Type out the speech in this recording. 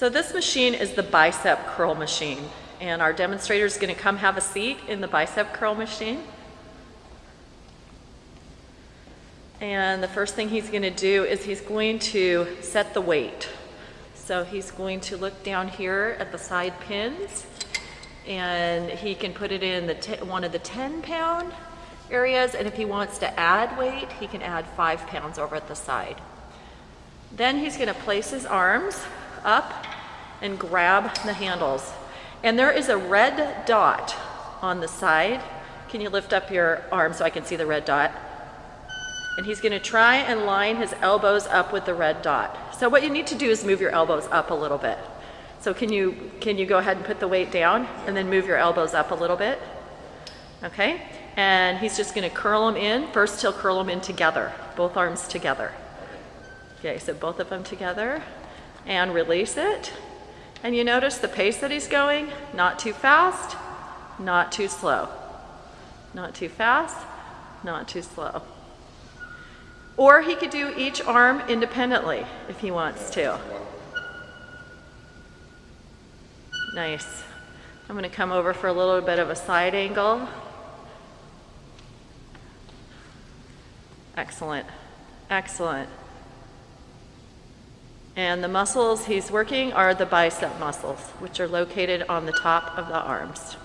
So this machine is the bicep curl machine. And our demonstrator is going to come have a seat in the bicep curl machine. And the first thing he's going to do is he's going to set the weight. So he's going to look down here at the side pins and he can put it in the one of the 10 pound areas and if he wants to add weight he can add five pounds over at the side. Then he's going to place his arms up and grab the handles. And there is a red dot on the side. Can you lift up your arm so I can see the red dot? And he's gonna try and line his elbows up with the red dot. So what you need to do is move your elbows up a little bit. So can you, can you go ahead and put the weight down and then move your elbows up a little bit? Okay, and he's just gonna curl them in. First he'll curl them in together, both arms together. Okay, so both of them together and release it. And you notice the pace that he's going, not too fast, not too slow. Not too fast, not too slow. Or he could do each arm independently if he wants to. Nice. I'm going to come over for a little bit of a side angle. Excellent. Excellent. And the muscles he's working are the bicep muscles, which are located on the top of the arms.